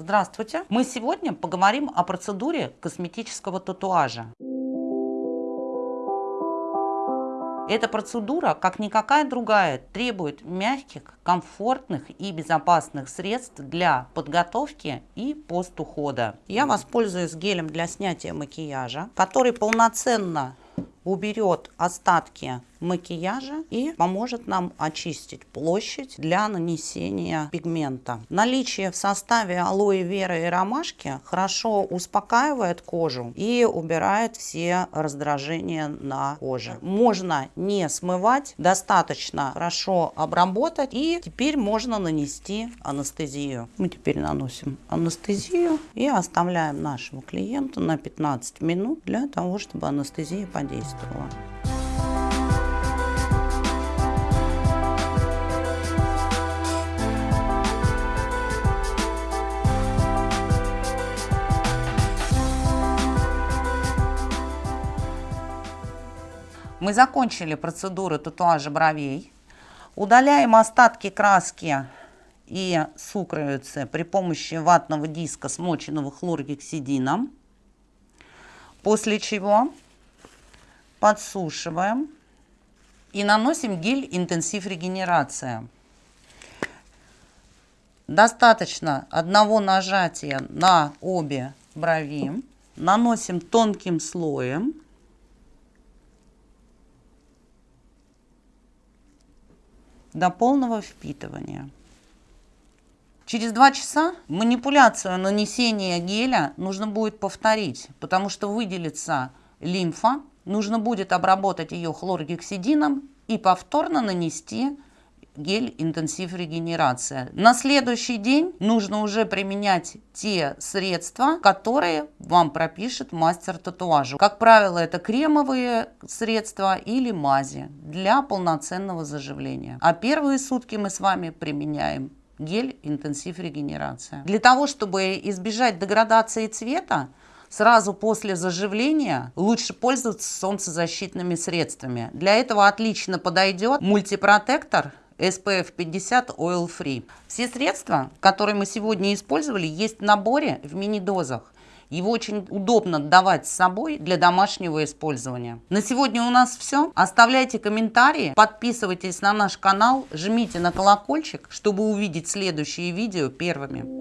Здравствуйте! Мы сегодня поговорим о процедуре косметического татуажа. Эта процедура, как никакая другая, требует мягких, комфортных и безопасных средств для подготовки и постухода. Я воспользуюсь гелем для снятия макияжа, который полноценно уберет остатки макияжа и поможет нам очистить площадь для нанесения пигмента. Наличие в составе алоэ вера и ромашки хорошо успокаивает кожу и убирает все раздражения на коже. Можно не смывать, достаточно хорошо обработать и теперь можно нанести анестезию. Мы теперь наносим анестезию и оставляем нашего клиента на 15 минут для того, чтобы анестезия подействовала. Мы закончили процедуру татуажа бровей. Удаляем остатки краски и сукровицы при помощи ватного диска, смоченного хлоргексидином. После чего подсушиваем и наносим гель интенсив регенерация. Достаточно одного нажатия на обе брови. Наносим тонким слоем. до полного впитывания. Через два часа манипуляцию нанесения геля нужно будет повторить, потому что выделится лимфа, нужно будет обработать ее хлоргексидином и повторно нанести гель интенсив регенерация. На следующий день нужно уже применять те средства, которые вам пропишет мастер татуажа. Как правило, это кремовые средства или мази для полноценного заживления. А первые сутки мы с вами применяем гель интенсив регенерация. Для того, чтобы избежать деградации цвета, сразу после заживления лучше пользоваться солнцезащитными средствами. Для этого отлично подойдет мультипротектор SPF 50 Oil Free. Все средства, которые мы сегодня использовали, есть в наборе в мини-дозах. Его очень удобно давать с собой для домашнего использования. На сегодня у нас все. Оставляйте комментарии, подписывайтесь на наш канал, жмите на колокольчик, чтобы увидеть следующие видео первыми.